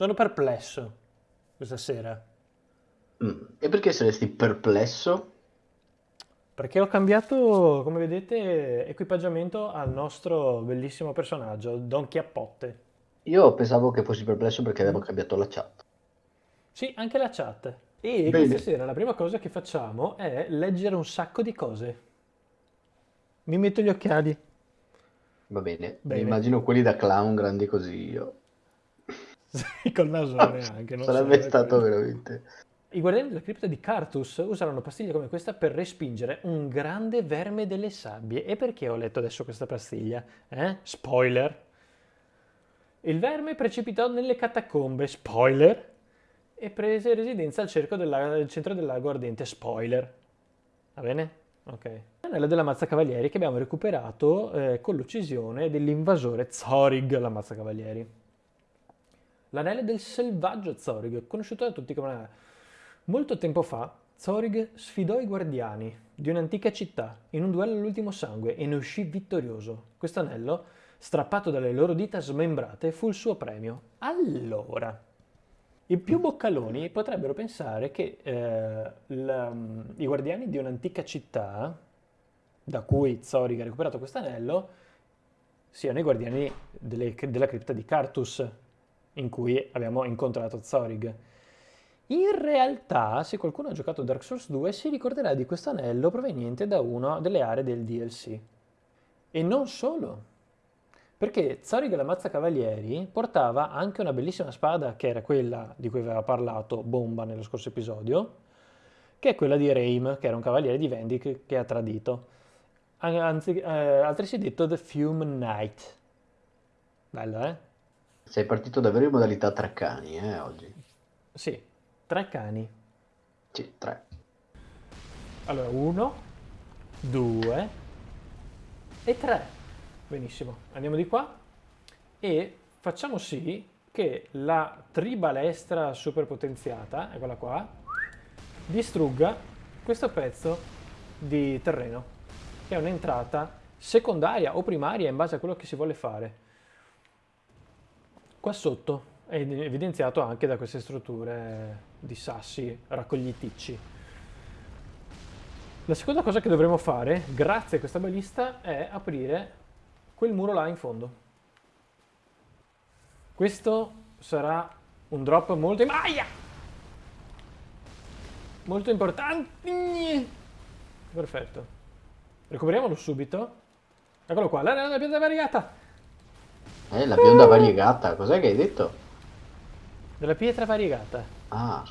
Sono perplesso questa sera. Mm. E perché saresti perplesso? Perché ho cambiato, come vedete, equipaggiamento al nostro bellissimo personaggio, Don Chiappotte. Io pensavo che fossi perplesso perché avevo cambiato la chat. Sì, anche la chat. E Bene. questa sera la prima cosa che facciamo è leggere un sacco di cose. Mi metto gli occhiali. Va bene. Bene. immagino quelli da clown grandi così io. Sì, col nasone anche. non Sarebbe stato quello. veramente... I guardiani della cripta di Cartus usarono pastiglie come questa per respingere un grande verme delle sabbie. E perché ho letto adesso questa pastiglia? Eh? Spoiler. Il verme precipitò nelle catacombe. Spoiler. E prese residenza al, cerco della- al centro del lago ardente. Spoiler. Va bene? Ok. L'anello della mazza cavalieri che abbiamo recuperato eh, con l'uccisione dell'invasore Zorig, la mazza cavalieri. L'anello del selvaggio Zorig, conosciuto da tutti come... Molto tempo fa, Zorig sfidò i guardiani di un'antica città in un duello all'ultimo sangue e ne uscì vittorioso. Questo anello, strappato dalle loro dita smembrate, fu il suo premio. Allora, i più boccaloni potrebbero pensare che eh, la- i guardiani di un'antica città, da cui Zorig ha recuperato questo anello, siano i guardiani delle- della cripta di Cartus, in cui abbiamo incontrato Zorig. In realtà, se qualcuno ha giocato Dark Souls 2, si ricorderà di questo anello proveniente da una delle aree del DLC. E non solo, perché Zorig la Mazza Cavalieri portava anche una bellissima spada, che era quella di cui aveva parlato Bomba nello scorso episodio, che è quella di Reim, che era un cavaliere di Vendic che ha tradito. Anzi, eh, altresì detto The Fume Knight. Bello, eh? Sei partito davvero in modalità tre cani, eh, oggi. Sì, tre cani. Sì, tre. Allora, uno, due e tre. Benissimo, andiamo di qua e facciamo sì che la tribalestra superpotenziata, eccola qua, distrugga questo pezzo di terreno, che è un'entrata secondaria o primaria in base a quello che si vuole fare. Qua sotto è evidenziato anche da queste strutture di sassi raccogliticci. La seconda cosa che dovremo fare, grazie a questa balista, è aprire quel muro là in fondo. Questo sarà un drop molto... Aia! Molto importante. Perfetto. Recuperiamolo subito. Eccolo qua, l'area della pietra variegata. Eh, la bionda variegata, cos'è che hai detto? Della pietra variegata. Ah.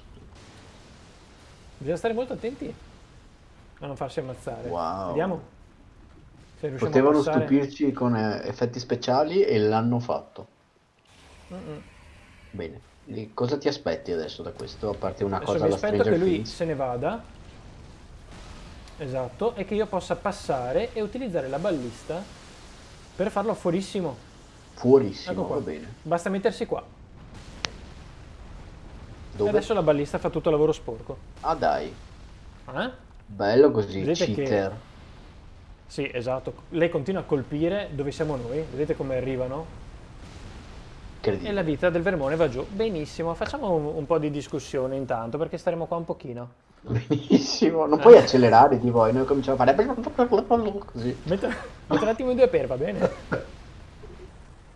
Bisogna stare molto attenti a non farsi ammazzare. Wow. Vediamo Potevano stupirci con eh, effetti speciali e l'hanno fatto. Mm-mm. Bene. E cosa ti aspetti adesso da questo? A parte una Adesso cosa mi alla aspetto che Stranger lui Things? se ne vada. Esatto, e che io possa passare e utilizzare la ballista per farlo fuorissimo. Fuorissimo, Ecco va bene. Basta mettersi qua. Dove? E adesso la ballista fa tutto il lavoro sporco. Ah dai, Eh? bello così, Vedete che- cheater. Sì, esatto. Lei continua a colpire dove siamo noi. Vedete come arrivano? E la vita del vermone va giù. Benissimo, facciamo un, un po' di discussione intanto perché staremo qua un pochino. Benissimo, non Eh. puoi accelerare tipo e noi cominciamo a fare così. Metto, metto un attimo in due per, va bene?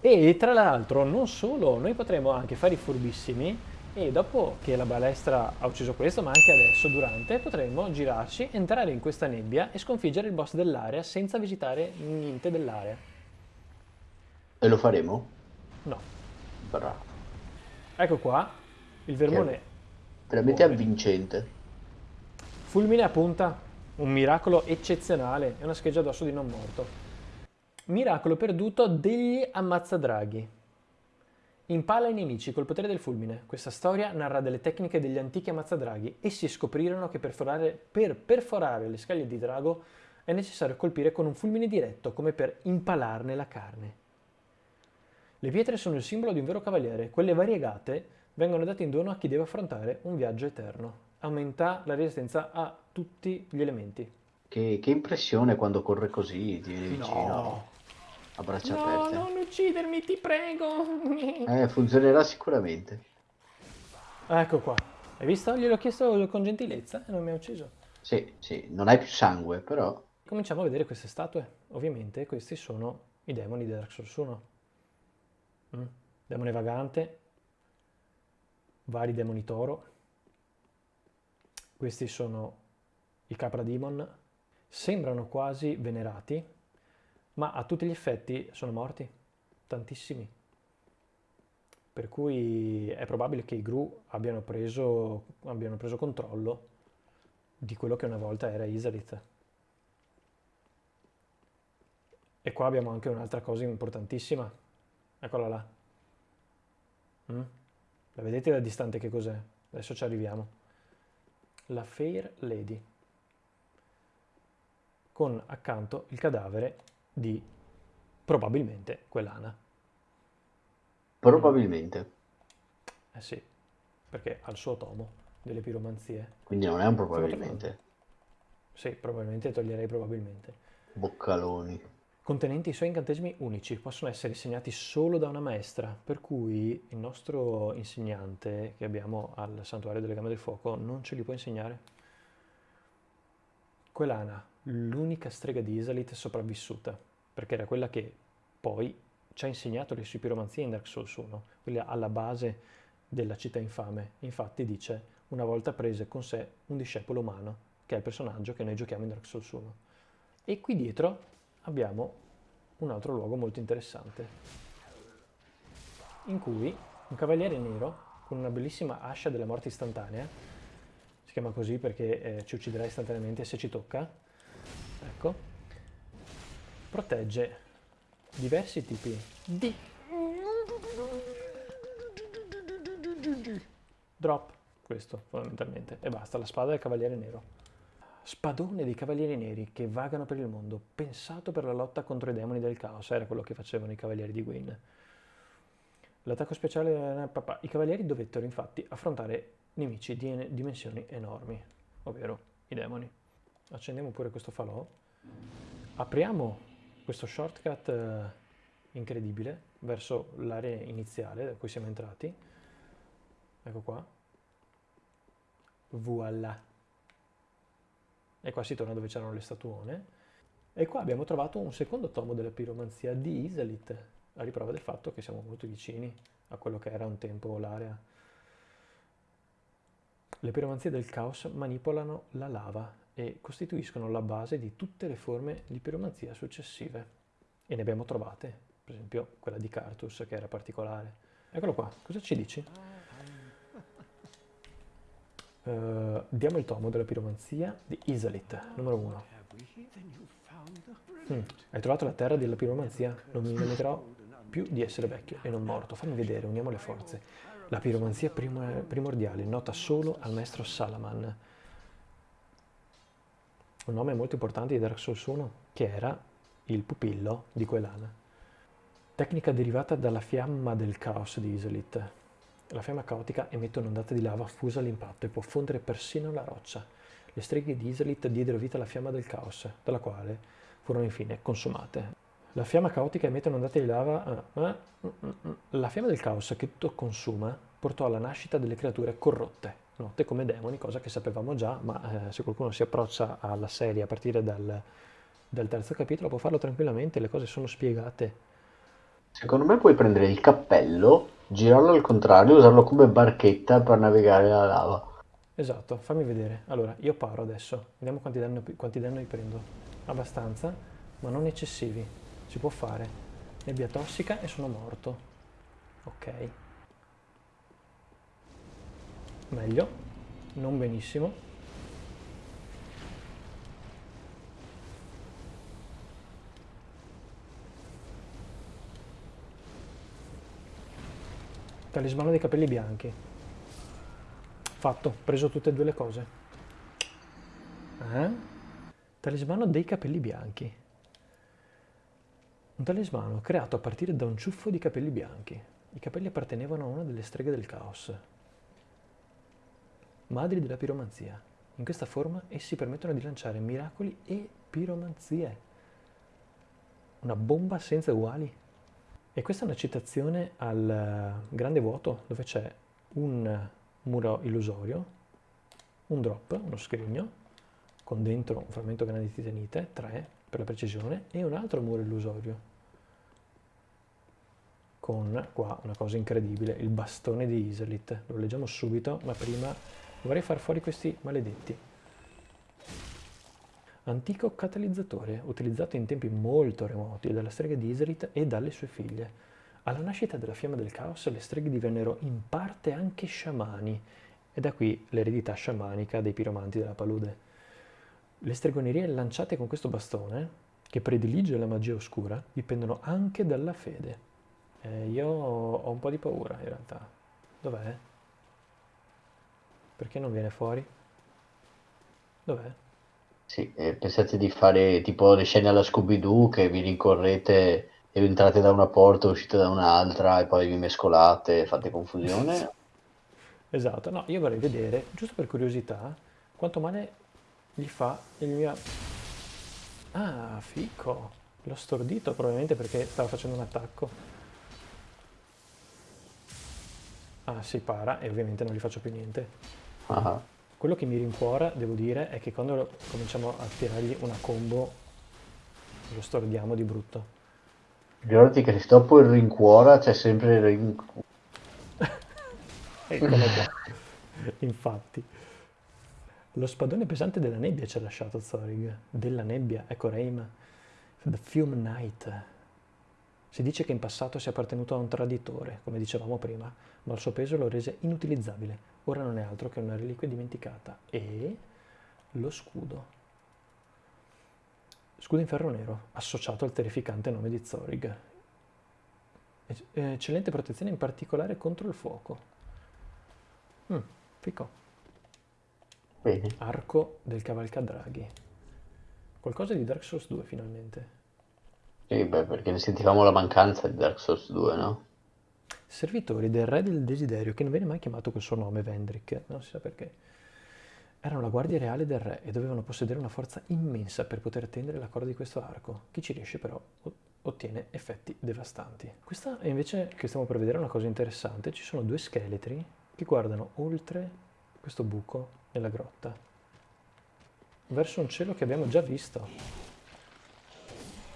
E tra l'altro, non solo, noi potremo anche fare i furbissimi e dopo che la balestra ha ucciso questo, ma anche adesso, durante, potremo girarci, entrare in questa nebbia e sconfiggere il boss dell'area senza visitare niente dell'area. E lo faremo? No. Bravo. Ecco qua, il vermone Veramente Muore. avvincente. Fulmine a punta, un miracolo eccezionale, è una scheggia d'osso di non morto. Miracolo perduto degli ammazzadraghi. Impala i nemici col potere del fulmine. Questa storia narra delle tecniche degli antichi ammazzadraghi. Essi scoprirono che perforare- per perforare le scaglie di drago è necessario colpire con un fulmine diretto, come per impalarne la carne. Le pietre sono il simbolo di un vero cavaliere. Quelle variegate vengono date in dono a chi deve affrontare un viaggio eterno. Aumenta la resistenza a tutti gli elementi. Che, che impressione quando corre così, ti viene vicino, No, a braccia no, aperte. non uccidermi, ti prego. Eh, funzionerà sicuramente. Ecco qua. Hai visto? Gliel'ho chiesto con gentilezza e non mi ha ucciso. Sì, sì, non hai più sangue, però... Cominciamo a vedere queste statue. Ovviamente questi sono i demoni di Dark Souls 1. Mm. Demone vagante, vari demoni toro. Questi sono i Capra Demon. Sembrano quasi venerati, ma a tutti gli effetti sono morti. Tantissimi. Per cui è probabile che i Gru abbiano preso, abbiano preso controllo di quello che una volta era Isalith. E qua abbiamo anche un'altra cosa importantissima. Eccola là. Mm? La vedete da distante che cos'è? Adesso ci arriviamo. La Fair Lady. Con accanto il cadavere di probabilmente quell'Ana. Probabilmente. Eh sì, perché ha il suo tomo delle piromanzie. Quindi non è un probabilmente. Sì, probabilmente toglierei probabilmente. Boccaloni. Contenenti i suoi incantesimi unici, possono essere insegnati solo da una maestra, per cui il nostro insegnante che abbiamo al Santuario delle Gambe del Fuoco non ce li può insegnare. Quell'Ana, l'unica strega di Isalith sopravvissuta, perché era quella che poi ci ha insegnato le sue piromanzie in Dark Souls 1, quella alla base della città infame. Infatti dice, una volta prese con sé un discepolo umano, che è il personaggio che noi giochiamo in Dark Souls 1. E qui dietro abbiamo un altro luogo molto interessante, in cui un cavaliere nero con una bellissima ascia della morte istantanea, si chiama così perché eh, ci ucciderà istantaneamente se ci tocca, ecco, protegge diversi tipi di drop, questo fondamentalmente, e basta, la spada del cavaliere nero. Spadone dei cavalieri neri che vagano per il mondo, pensato per la lotta contro i demoni del caos, era quello che facevano i cavalieri di Gwyn. L'attacco speciale, papà, i cavalieri dovettero infatti affrontare nemici di dimensioni enormi, ovvero i demoni. Accendiamo pure questo falò, apriamo questo shortcut eh, incredibile verso l'area iniziale da cui siamo entrati, ecco qua, voilà. E qua si torna dove c'erano le statuone. E qua abbiamo trovato un secondo tomo della piromanzia di Isalith, a riprova del fatto che siamo molto vicini a quello che era un tempo l'area. Le piromanzie del caos manipolano la lava e costituiscono la base di tutte le forme di piromanzia successive. E ne abbiamo trovate, per esempio quella di Cartus che era particolare. Eccolo qua, cosa ci dici? Uh, diamo il tomo della piromanzia di Isalith, numero 1. Mm. Hai trovato la terra della piromanzia? Non mi lamenterò più di essere vecchio e non morto. Fammi vedere, uniamo le forze. La piromanzia prim primordiale, nota solo al maestro Salaman. Un nome molto importante di Dark Souls 1, che era il pupillo di Quelana. Tecnica derivata dalla fiamma del caos di Isalith. La fiamma caotica emette un'ondata di lava fusa all'impatto e può fondere persino la roccia. Le streghe di Isalith diedero vita alla fiamma del caos, dalla quale furono infine consumate. La fiamma caotica emette un'ondata di lava... Eh, eh, mm, mm, mm. La fiamma del caos che tutto consuma portò alla nascita delle creature corrotte, note come demoni, cosa che sapevamo già, ma eh, se qualcuno si approccia alla serie a partire dal, dal terzo capitolo può farlo tranquillamente, le cose sono spiegate. Secondo me puoi prendere il cappello girarlo al contrario e usarlo come barchetta per navigare la lava. Esatto, fammi vedere. Allora, io paro adesso, vediamo quanti danni, quanti danni prendo. Abbastanza, ma non eccessivi. Si può fare. Nebbia tossica e sono morto. Ok. Meglio. Non benissimo. Talismano dei capelli bianchi. Fatto, preso tutte e due le cose. Eh? Talismano dei capelli bianchi. Un talismano creato a partire da un ciuffo di capelli bianchi. I capelli appartenevano a una delle streghe del caos. Madri della piromanzia. In questa forma essi permettono di lanciare miracoli e piromanzie. Una bomba senza uguali. E questa è una citazione al Grande Vuoto, dove c'è un muro illusorio, un drop, uno scrigno, con dentro un frammento grande di titanite, 3 per la precisione, e un altro muro illusorio con qua una cosa incredibile, il bastone di Iselit. Lo leggiamo subito, ma prima vorrei far fuori questi maledetti. Antico catalizzatore, utilizzato in tempi molto remoti dalla strega di Iselit e dalle sue figlie. Alla nascita della fiamma del caos le streghe divennero in parte anche sciamani, e da qui l'eredità sciamanica dei piromanti della palude. Le stregonerie lanciate con questo bastone, che predilige la magia oscura, dipendono anche dalla fede. Eh, io ho un po' di paura in realtà. Dov'è? Perché non viene fuori? Dov'è? Sì, eh, pensate di fare tipo le scene alla Scooby-Doo che vi rincorrete e entrate da una porta, uscite da un'altra e poi vi mescolate e fate confusione? Esatto, no, io vorrei vedere, giusto per curiosità, quanto male gli fa il mio... Ah, fico! L'ho stordito probabilmente perché stava facendo un attacco. Ah, si para e ovviamente non gli faccio più niente. Ah, Quello che mi rincuora, devo dire, è che quando cominciamo a tirargli una combo lo stordiamo di brutto. Ricordati che se dopo il rincuora c'è sempre il rin... Eccolo qua. Infatti. Lo spadone pesante della nebbia ci ha lasciato Thorig. Della nebbia, ecco Reim. The Fume Knight. Si dice che in passato sia appartenuto a un traditore, come dicevamo prima, ma il suo peso lo rese inutilizzabile. Ora non è altro che una reliquia dimenticata. E lo scudo. Scudo in ferro nero, associato al terrificante nome di Zorig. Ec- Eccellente protezione in particolare contro il fuoco. Mm, fico. Bene. Arco del cavalcadraghi. Qualcosa di Dark Souls 2 finalmente. Sì, beh, perché ne sentivamo la mancanza di Dark Souls 2, no? Servitori del re del desiderio, che non viene mai chiamato col suo nome, Vendrick, non si sa perché. Erano la guardia reale del re e dovevano possedere una forza immensa per poter tendere la corda di questo arco. Chi ci riesce però ottiene effetti devastanti. Questa è invece che stiamo per vedere una cosa interessante. Ci sono due scheletri che guardano oltre questo buco nella grotta, verso un cielo che abbiamo già visto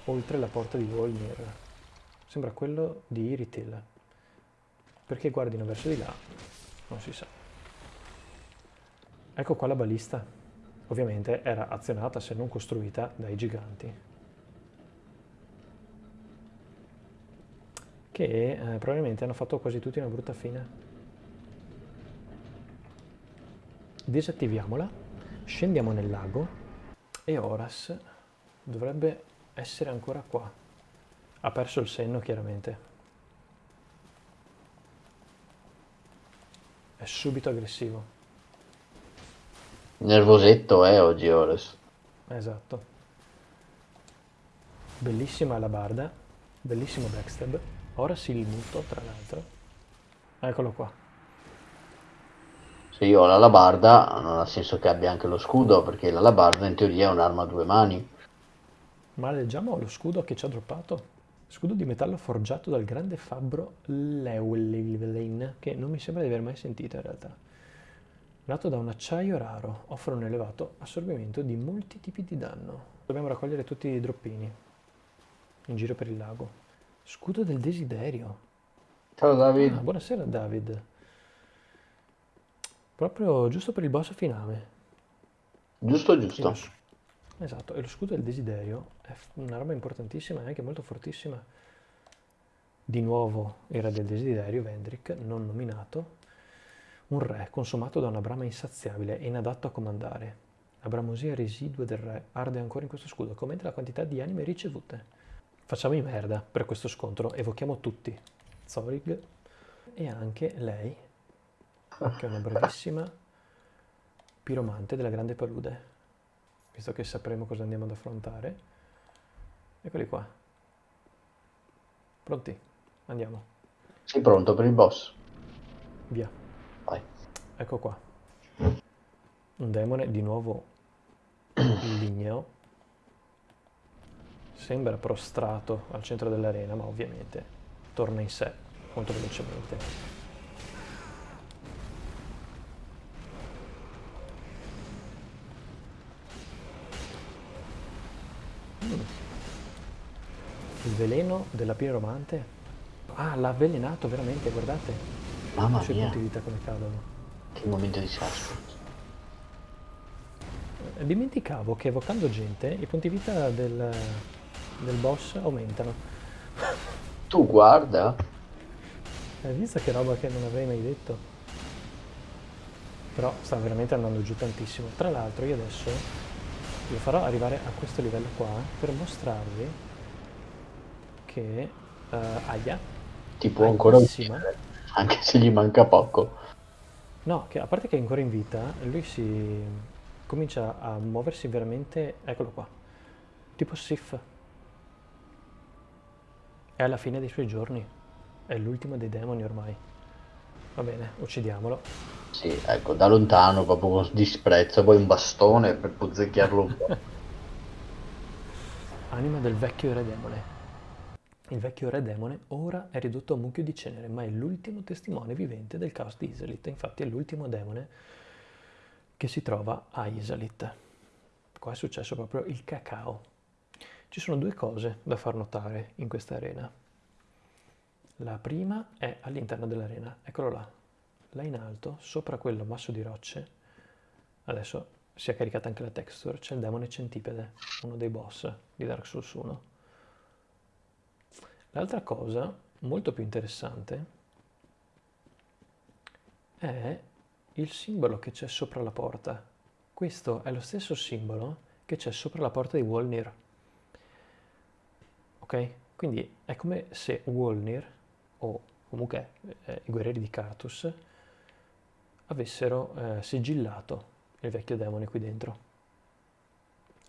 oltre la porta di Volnir. Sembra quello di Iritil. Perché guardino verso di là? Non si sa. Ecco qua la balista. Ovviamente era azionata se non costruita dai giganti. Che eh, probabilmente hanno fatto quasi tutti una brutta fine. Disattiviamola, scendiamo nel lago e Horas dovrebbe essere ancora qua. Ha perso il senno chiaramente. È subito aggressivo. Nervosetto, eh, oggi Ores. Esatto. Bellissima la barda, bellissimo backstab. Ora si il muto, tra l'altro. Eccolo qua. Se io ho l'alabarda, non ha senso che abbia anche lo scudo, perché l'alabarda in teoria è un'arma a due mani. Ma leggiamo lo scudo che ci ha droppato. Scudo di metallo forgiato dal grande fabbro Llewellyn, che non mi sembra di aver mai sentito in realtà. Nato da un acciaio raro, offre un elevato assorbimento di molti tipi di danno. Dobbiamo raccogliere tutti i droppini in giro per il lago. Scudo del desiderio. Ciao Ah, David. buonasera David. Proprio giusto per il boss finale. Giusto, giusto. Esatto, e lo scudo del desiderio è una roba importantissima e anche molto fortissima. Di nuovo era del desiderio Vendrick, non nominato, un re consumato da una brama insaziabile e inadatto a comandare. La bramosia residua del re arde ancora in questo scudo, come la quantità di anime ricevute. Facciamo i merda per questo scontro, evochiamo tutti. Zorig e anche lei, che è una bravissima piromante della grande palude visto che sapremo cosa andiamo ad affrontare. Eccoli qua. Pronti? Andiamo. Sei pronto per il boss? Via. Vai. Ecco qua. Un demone di nuovo ligneo. Sembra prostrato al centro dell'arena, ma ovviamente torna in sé molto velocemente. Il veleno della piromante. Ah, l'ha avvelenato veramente, guardate. Mamma I suoi mia, punti vita come cadono. che momento di suspense. Eh, Dimenticavo che evocando gente i punti vita del, del boss aumentano. Tu guarda, Hai visto che roba che non avrei mai detto? Però sta veramente andando giù tantissimo. Tra l'altro io adesso lo farò arrivare a questo livello qua per mostrarvi che uh, Aya, ti può ancora uccidere, anche se gli manca poco. no, che a parte che è ancora in vita, lui si comincia a muoversi veramente, eccolo qua, tipo Sif. È alla fine dei suoi giorni, è l'ultimo dei demoni ormai. Va bene, uccidiamolo. Sì, ecco, da lontano, proprio con disprezzo, poi un bastone per puzzecchiarlo un po'. Anima del vecchio re demone. Il vecchio re demone ora è ridotto a mucchio di cenere, ma è l'ultimo testimone vivente del caos di Iselit. Infatti è l'ultimo demone che si trova a Iselit. Qua è successo proprio il cacao. Ci sono due cose da far notare in questa arena. La prima è all'interno dell'arena, eccolo là, là in alto, sopra quello masso di rocce. Adesso si è caricata anche la texture, c'è il demone centipede, uno dei boss di Dark Souls 1. L'altra cosa, molto più interessante, è il simbolo che c'è sopra la porta. Questo è lo stesso simbolo che c'è sopra la porta di Wolnir. Ok? Quindi è come se Wolnir, o comunque eh, i guerrieri di Karthus, avessero eh, sigillato il vecchio demone qui dentro.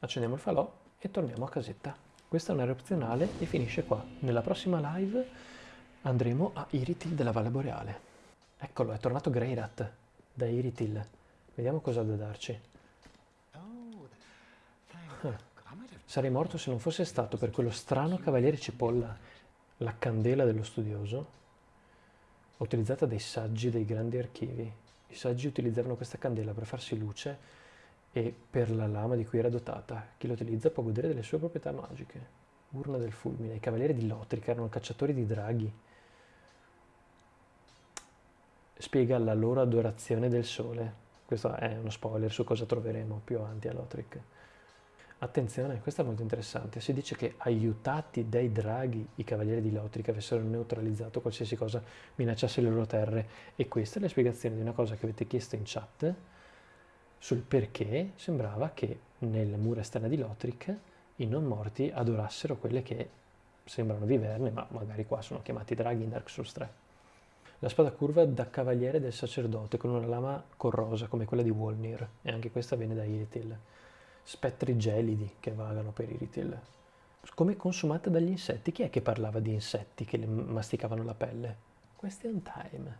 Accendiamo il falò e torniamo a casetta. Questa è un'area opzionale e finisce qua. Nella prossima live andremo a Iritil della Valle Boreale. Eccolo, è tornato Greyrat da Iritil. Vediamo cosa ha da darci. Ah. Sarei morto se non fosse stato per quello strano cavaliere cipolla, la candela dello studioso, utilizzata dai saggi dei grandi archivi. I saggi utilizzavano questa candela per farsi luce e per la lama di cui era dotata. Chi lo utilizza può godere delle sue proprietà magiche. Urna del fulmine. I cavalieri di Lotric erano cacciatori di draghi. Spiega la loro adorazione del sole. Questo è uno spoiler su cosa troveremo più avanti a Lotric. Attenzione, questo è molto interessante. Si dice che aiutati dai draghi i cavalieri di Lotric avessero neutralizzato qualsiasi cosa minacciasse le loro terre. E questa è la spiegazione di una cosa che avete chiesto in chat sul perché sembrava che nelle mura esterne di Lothric i non morti adorassero quelle che sembrano viverne, ma magari qua sono chiamati draghi in Dark Souls 3. La spada curva da cavaliere del sacerdote con una lama corrosa come quella di Wolnir, e anche questa viene da Iritil. Spettri gelidi che vagano per Iritil. Come consumata dagli insetti. Chi è che parlava di insetti che le masticavano la pelle? Question time.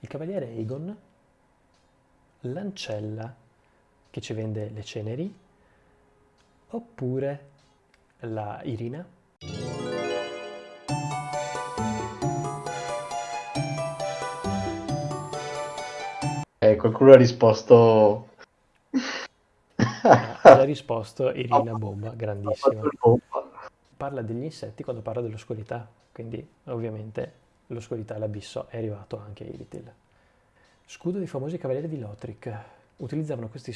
Il cavaliere Aegon, l'ancella che ci vende le ceneri, oppure la Irina. Eh, qualcuno ha risposto... Ha risposto Irina Bomba, grandissima. Parla degli insetti quando parla dell'oscurità, quindi ovviamente l'oscurità e l'abisso è arrivato anche a Iritil. Scudo dei famosi cavalieri di Lothric. Utilizzavano questi,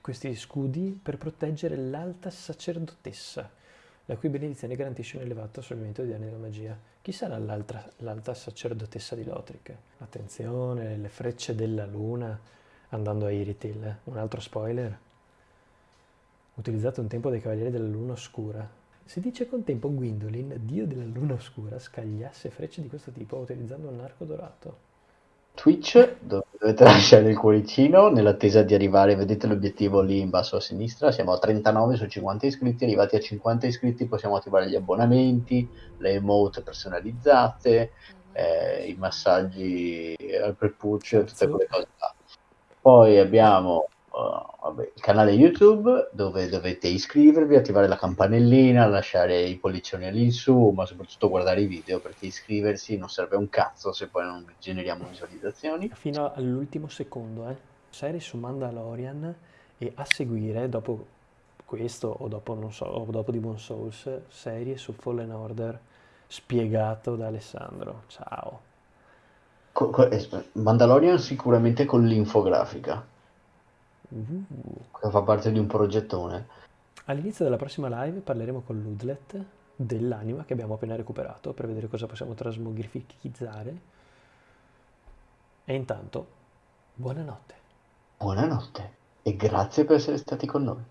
questi scudi per proteggere l'alta sacerdotessa, la cui benedizione garantisce un elevato assorbimento di danni della magia. Chi sarà l'altra, l'alta sacerdotessa di Lothric? Attenzione, le frecce della luna andando a Iritil. Un altro spoiler. Utilizzato un tempo dai cavalieri della luna oscura. Si dice che un tempo Gwendolyn, dio della luna oscura, scagliasse frecce di questo tipo utilizzando un arco dorato. Twitch, dove dovete lasciare il cuoricino nell'attesa di arrivare, vedete l'obiettivo lì in basso a sinistra, siamo a 39 su 50 iscritti, arrivati a 50 iscritti possiamo attivare gli abbonamenti, le emote personalizzate, eh, i massaggi al prepuccio, tutte quelle cose là. Poi abbiamo uh, vabbè, il canale YouTube dove dovete iscrivervi, attivare la campanellina, lasciare i pollicioni all'insù, ma soprattutto guardare i video perché iscriversi non serve un cazzo se poi non generiamo visualizzazioni. Fino all'ultimo secondo, eh. Serie su Mandalorian e a seguire, dopo questo o dopo, non so, o dopo Demon Souls, serie su Fallen Order spiegato da Alessandro. Ciao. Eh, Mandalorian sicuramente con l'infografica, Che fa parte di un progettone. All'inizio della prossima live parleremo con Ludlet dell'anima che abbiamo appena recuperato per vedere cosa possiamo trasmogrifichizzare. E intanto, buonanotte. Buonanotte e grazie per essere stati con noi.